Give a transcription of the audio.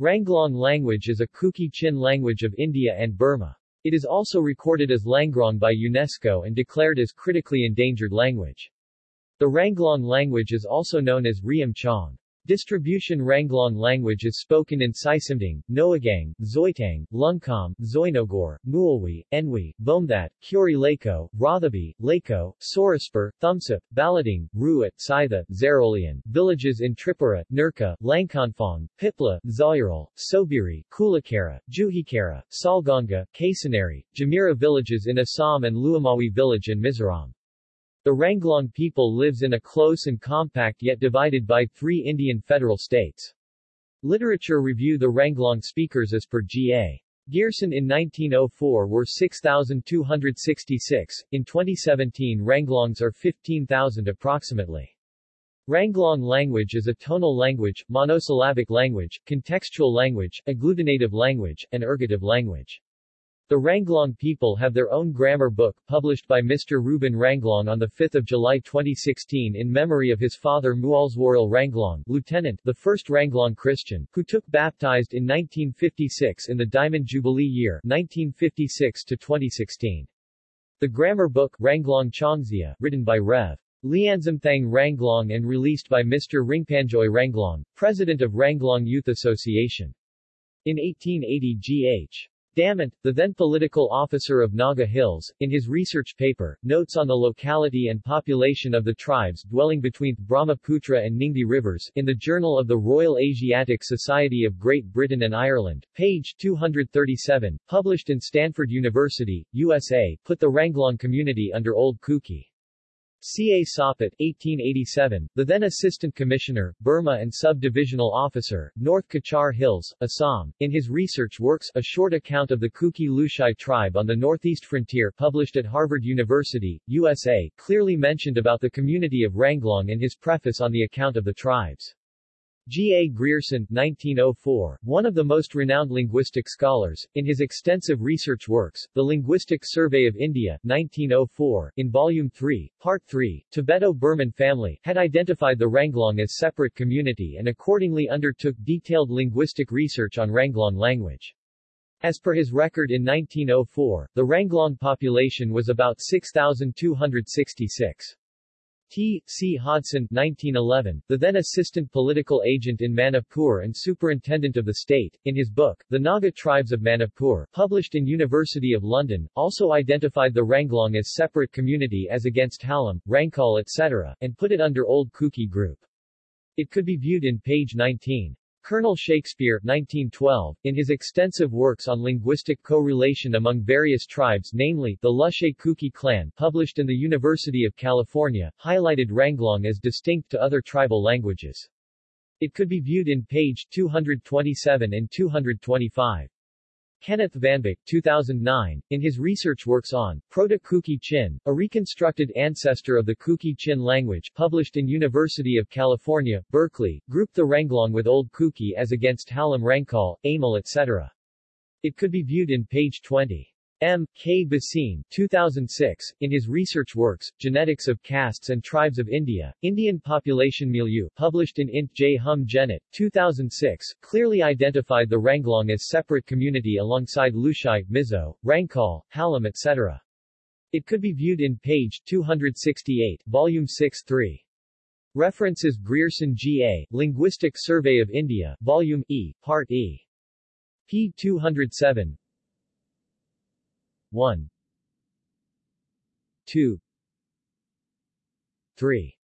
Ranglong language is a Kuki-Chin language of India and Burma. It is also recorded as Langrong by UNESCO and declared as critically endangered language. The Ranglong language is also known as Riam Chong. Distribution Ranglong language is spoken in Sisimding, Noagang, Zoitang, Lungkam, Zoinogor, Mualwi, Enwi, Bomthat, Kuri Lako, Rothabi, Lako, Soraspur, Thumsup, Balading, Ruat, Sitha, Zarolian, villages in Tripura, Nurka, Langkonfong, Pipla, Zawiral, Sobiri, Kulakara, Juhikara, Salganga, Kasanari, Jamira villages in Assam and Luamawi village in Mizoram. The Ranglong people lives in a close and compact yet divided by three Indian federal states. Literature review The Ranglong speakers as per G.A. Grierson in 1904 were 6,266, in 2017 Ranglongs are 15,000 approximately. Ranglong language is a tonal language, monosyllabic language, contextual language, agglutinative language, and ergative language. The Ranglong people have their own grammar book, published by Mr. Ruben Ranglong on 5 July 2016 in memory of his father Mualswaril Ranglong, lieutenant, the first Ranglong Christian, who took baptized in 1956 in the Diamond Jubilee year 1956 to 2016. The grammar book, Ranglong Chongzia, written by Rev. Lianzamthang Ranglong and released by Mr. Ringpanjoy Ranglong, president of Ranglong Youth Association. In 1880 G.H. Damant, the then political officer of Naga Hills, in his research paper, Notes on the Locality and Population of the Tribes Dwelling Between Brahmaputra and Ningthi Rivers, in the Journal of the Royal Asiatic Society of Great Britain and Ireland, page 237, published in Stanford University, USA, put the Ranglong community under Old Kuki. C. A. Soppitt 1887, the then Assistant Commissioner, Burma and Sub-Divisional Officer, North Cachar Hills, Assam, in his research works A Short Account of the Kuki Lushai Tribe on the Northeast Frontier published at Harvard University, USA, clearly mentioned about the community of Ranglong in his preface on the account of the tribes. G. A. Grierson 1904, one of the most renowned linguistic scholars, in his extensive research works, The Linguistic Survey of India 1904, in Volume 3, Part 3, Tibeto-Burman family, had identified the Ranglong as separate community and accordingly undertook detailed linguistic research on Ranglong language. As per his record in 1904, the Ranglong population was about 6,266. T. C. Hodson 1911, the then assistant political agent in Manipur and superintendent of the state, in his book, The Naga Tribes of Manipur, published in University of London, also identified the Ranglong as separate community as against Halam, Rangkal etc., and put it under Old Kuki group. It could be viewed in page 19. Colonel Shakespeare 1912, in his extensive works on linguistic co-relation among various tribes namely, the Lushei Kuki clan published in the University of California, highlighted Ranglong as distinct to other tribal languages. It could be viewed in page 227 and 225. Kenneth VanBik 2009, in his research works on Proto-Kuki-Chin, a reconstructed ancestor of the Kuki-Chin language published in University of California, Berkeley, grouped the Ranglong with Old Kuki as against Halam Rangkal, Amal etc. It could be viewed in page 20. M. K. Bhasin 2006, in his research works, Genetics of Castes and Tribes of India, Indian Population Milieu, published in Int. J. Hum Genet, 2006, clearly identified the Ranglong as separate community alongside Lushai, Mizo, Rangkal, Halam etc. It could be viewed in page 268, volume 6 3. References Grierson G.A., Linguistic Survey of India, Volume E, Part E. p. 207, 1 2 3